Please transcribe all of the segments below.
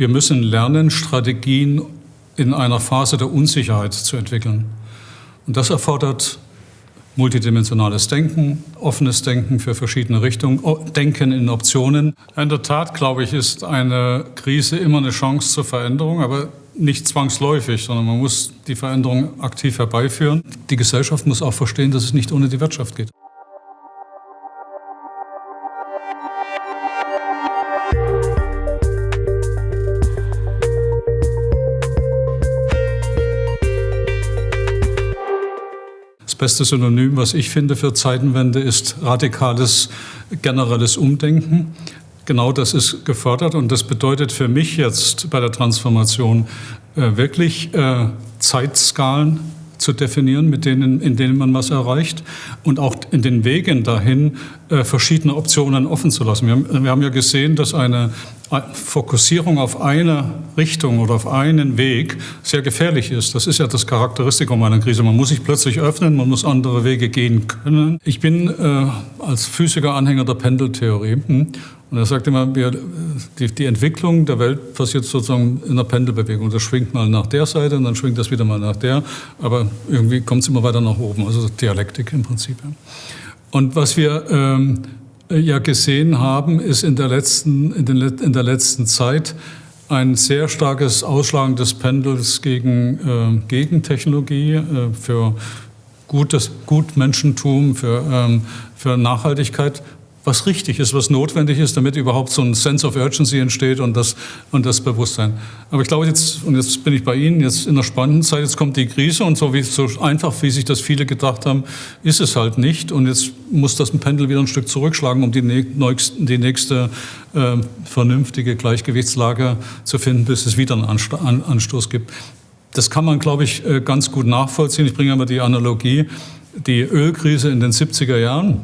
Wir müssen lernen, Strategien in einer Phase der Unsicherheit zu entwickeln. Und das erfordert multidimensionales Denken, offenes Denken für verschiedene Richtungen, Denken in Optionen. In der Tat, glaube ich, ist eine Krise immer eine Chance zur Veränderung, aber nicht zwangsläufig, sondern man muss die Veränderung aktiv herbeiführen. Die Gesellschaft muss auch verstehen, dass es nicht ohne die Wirtschaft geht. Beste Synonym, was ich finde für Zeitenwende, ist radikales, generelles Umdenken. Genau das ist gefördert und das bedeutet für mich jetzt bei der Transformation äh, wirklich äh, Zeitskalen zu definieren, mit denen, in denen man was erreicht und auch in den Wegen dahin äh, verschiedene Optionen offen zu lassen. Wir haben, wir haben ja gesehen, dass eine Fokussierung auf eine Richtung oder auf einen Weg sehr gefährlich ist. Das ist ja das Charakteristikum einer Krise. Man muss sich plötzlich öffnen, man muss andere Wege gehen können. Ich bin äh, als Physiker Anhänger der Pendeltheorie. Hm? Und er sagt immer, wir, die, die, Entwicklung der Welt passiert sozusagen in einer Pendelbewegung. Das schwingt mal nach der Seite und dann schwingt das wieder mal nach der. Aber irgendwie kommt es immer weiter nach oben. Also Dialektik im Prinzip. Und was wir ähm, ja gesehen haben, ist in der letzten, in, den, in der letzten Zeit ein sehr starkes Ausschlagen des Pendels gegen, äh, gegen Technologie, äh, für gutes Gutmenschentum, für, ähm, für Nachhaltigkeit was richtig ist, was notwendig ist, damit überhaupt so ein Sense of Urgency entsteht und das, und das Bewusstsein. Aber ich glaube jetzt, und jetzt bin ich bei Ihnen, jetzt in der spannenden Zeit, jetzt kommt die Krise und so, wie, so einfach, wie sich das viele gedacht haben, ist es halt nicht. Und jetzt muss das Pendel wieder ein Stück zurückschlagen, um die, nächste, die nächste äh, vernünftige Gleichgewichtslage zu finden, bis es wieder einen Anstoß gibt. Das kann man, glaube ich, äh, ganz gut nachvollziehen. Ich bringe immer die Analogie, die Ölkrise in den 70er Jahren,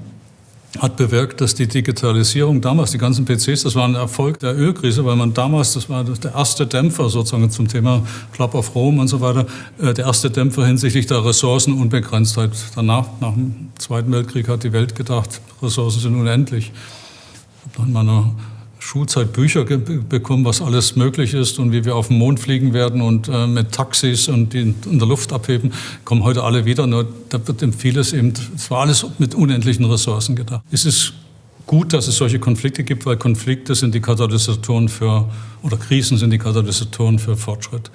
hat bewirkt, dass die Digitalisierung damals, die ganzen PCs, das war ein Erfolg der Ölkrise, weil man damals, das war der erste Dämpfer sozusagen zum Thema Club of Rome und so weiter, äh, der erste Dämpfer hinsichtlich der Ressourcenunbegrenztheit. Danach, nach dem Zweiten Weltkrieg, hat die Welt gedacht, Ressourcen sind unendlich. Ich habe in meiner Schulzeit Bücher bekommen, was alles möglich ist und wie wir auf den Mond fliegen werden und äh, mit Taxis und die in der Luft abheben, kommen heute alle wieder. Nur da wird vieles eben, es war alles mit unendlichen Ressourcen gedacht. Es ist gut, dass es solche Konflikte gibt, weil Konflikte sind die Katalysatoren für, oder Krisen sind die Katalysatoren für Fortschritt.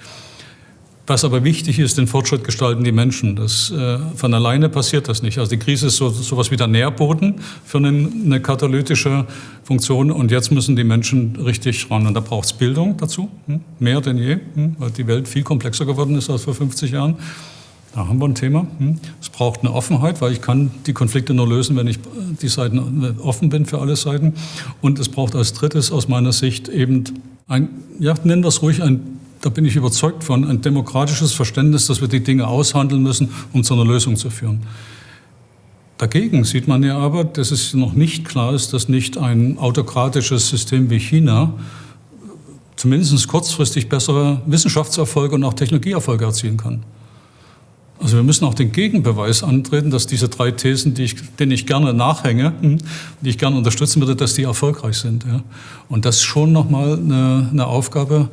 Was aber wichtig ist, den Fortschritt gestalten die Menschen. Das, äh, von alleine passiert das nicht. Also die Krise ist so sowas wie der Nährboden für eine, eine, katalytische Funktion und jetzt müssen die Menschen richtig ran. Und da braucht es Bildung dazu, hm? mehr denn je, hm? weil die Welt viel komplexer geworden ist als vor 50 Jahren. Da haben wir ein Thema. Hm? Es braucht eine Offenheit, weil ich kann die Konflikte nur lösen, wenn ich die Seiten äh, offen bin für alle Seiten. Und es braucht als drittes aus meiner Sicht eben ein, ja, nennen wir es ruhig, ein da bin ich überzeugt von, ein demokratisches Verständnis, dass wir die Dinge aushandeln müssen, um zu einer Lösung zu führen. Dagegen sieht man ja aber, dass es noch nicht klar ist, dass nicht ein autokratisches System wie China zumindest kurzfristig bessere Wissenschaftserfolge und auch Technologieerfolge erzielen kann. Also wir müssen auch den Gegenbeweis antreten, dass diese drei Thesen, die ich, denen ich gerne nachhänge, hm, die ich gerne unterstützen würde, dass die erfolgreich sind. Ja. Und das ist schon nochmal eine, eine Aufgabe,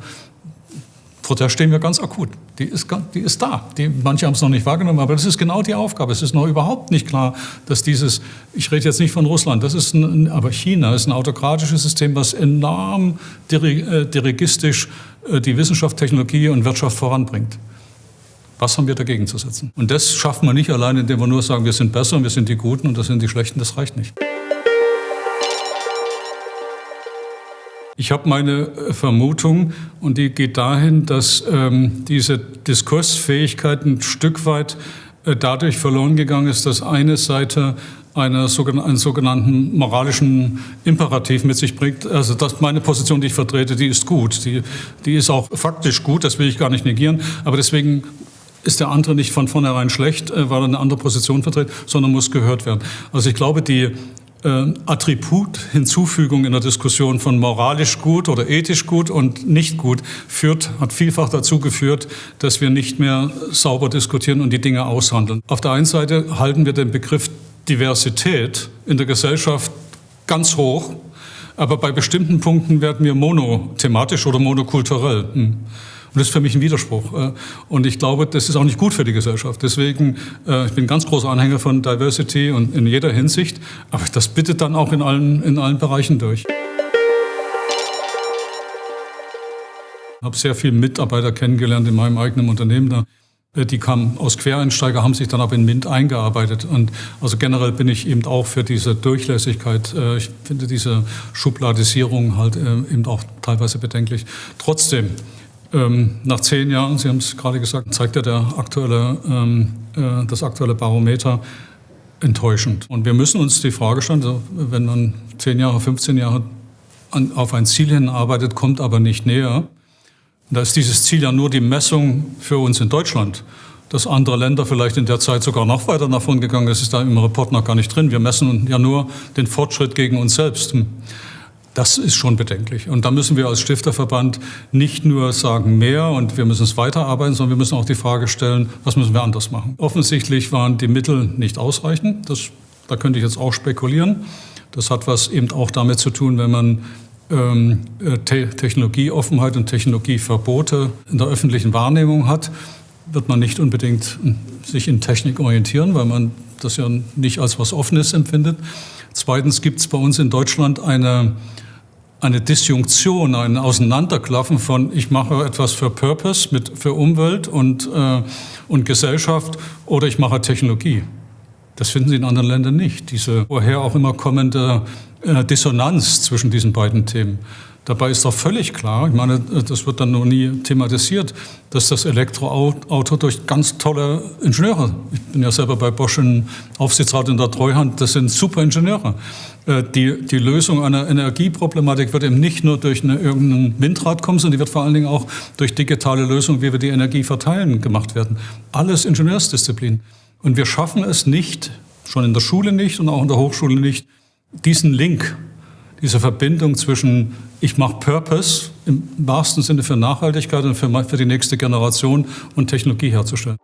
vor stehen wir ganz akut. Die ist, die ist da. Die, manche haben es noch nicht wahrgenommen, aber das ist genau die Aufgabe. Es ist noch überhaupt nicht klar, dass dieses, ich rede jetzt nicht von Russland, das ist ein, aber China ist ein autokratisches System, was enorm äh, dirigistisch äh, die Wissenschaft, Technologie und Wirtschaft voranbringt. Was haben wir dagegen zu setzen? Und das schaffen wir nicht allein, indem wir nur sagen, wir sind besser und wir sind die Guten und das sind die Schlechten, das reicht nicht. Ich habe meine äh, Vermutung und die geht dahin, dass ähm, diese Diskursfähigkeit ein Stück weit äh, dadurch verloren gegangen ist, dass eine Seite eine, einen sogenannten moralischen Imperativ mit sich bringt. Also das meine Position, die ich vertrete, die ist gut. Die, die ist auch faktisch gut, das will ich gar nicht negieren. Aber deswegen ist der andere nicht von vornherein schlecht, äh, weil er eine andere Position vertritt, sondern muss gehört werden. Also ich glaube, die äh, Attribut-Hinzufügung in der Diskussion von moralisch gut oder ethisch gut und nicht gut führt, hat vielfach dazu geführt, dass wir nicht mehr sauber diskutieren und die Dinge aushandeln. Auf der einen Seite halten wir den Begriff Diversität in der Gesellschaft ganz hoch Aber bei bestimmten Punkten werden wir monothematisch oder monokulturell. Hm. Und das ist für mich ein Widerspruch. Äh, und ich glaube, das ist auch nicht gut für die Gesellschaft. Deswegen, äh, ich bin ganz großer Anhänger von Diversity und in jeder Hinsicht. Aber das bittet dann auch in allen, in allen Bereichen durch. Ich habe sehr viele Mitarbeiter kennengelernt in meinem eigenen Unternehmen. Äh, die kamen aus Quereinsteiger, haben sich dann aber in MINT eingearbeitet. Und also generell bin ich eben auch für diese Durchlässigkeit. Ich finde diese Schubladisierung halt eben auch teilweise bedenklich. Trotzdem, ähm, nach zehn Jahren, Sie haben es gerade gesagt, zeigt ja der aktuelle, ähm, das aktuelle Barometer enttäuschend. Und wir müssen uns die Frage stellen, also wenn man zehn Jahre, 15 Jahre auf ein Ziel hinarbeitet, kommt aber nicht näher, da ist dieses Ziel ja nur die Messung für uns in Deutschland. Dass andere Länder vielleicht in der Zeit sogar noch weiter davon gegangen ist, ist da im Report noch gar nicht drin. Wir messen ja nur den Fortschritt gegen uns selbst. Das ist schon bedenklich. Und da müssen wir als Stifterverband nicht nur sagen mehr und wir müssen es weiterarbeiten, sondern wir müssen auch die Frage stellen, was müssen wir anders machen. Offensichtlich waren die Mittel nicht ausreichend. Das, da könnte ich jetzt auch spekulieren. Das hat was eben auch damit zu tun, wenn man ähm, äh, Te Technologieoffenheit und Technologieverbote in der öffentlichen Wahrnehmung hat, wird man nicht unbedingt hm, sich in Technik orientieren, weil man das ja nicht als was Offenes empfindet. Zweitens gibt es bei uns in Deutschland eine, eine Disjunktion, ein Auseinanderklaffen von ich mache etwas für Purpose, mit, für Umwelt und, äh, und Gesellschaft oder ich mache Technologie. Das finden Sie in anderen Ländern nicht. Diese woher auch immer kommende äh, Dissonanz zwischen diesen beiden Themen. Dabei ist doch völlig klar, ich meine, das wird dann noch nie thematisiert, dass das Elektroauto durch ganz tolle Ingenieure, ich bin ja selber bei Bosch im Aufsichtsrat in der Treuhand, das sind super Ingenieure. Äh, die, die Lösung einer Energieproblematik wird eben nicht nur durch eine, irgendein Windrad kommen, sondern die wird vor allen Dingen auch durch digitale Lösungen, wie wir die Energie verteilen, gemacht werden. Alles Ingenieursdisziplin. Und wir schaffen es nicht, schon in der Schule nicht und auch in der Hochschule nicht, diesen Link, diese Verbindung zwischen ich mache Purpose im wahrsten Sinne für Nachhaltigkeit und für, für die nächste Generation und Technologie herzustellen.